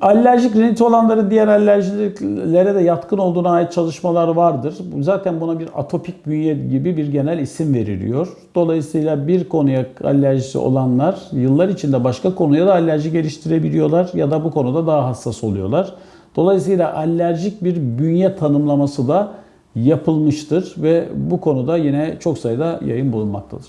Alerjik rinit olanların diğer alerjilere de yatkın olduğuna ait çalışmalar vardır. Zaten buna bir atopik bünye gibi bir genel isim veriliyor. Dolayısıyla bir konuya alerjisi olanlar yıllar içinde başka konuya da alerji geliştirebiliyorlar ya da bu konuda daha hassas oluyorlar. Dolayısıyla alerjik bir bünye tanımlaması da yapılmıştır ve bu konuda yine çok sayıda yayın bulunmaktadır.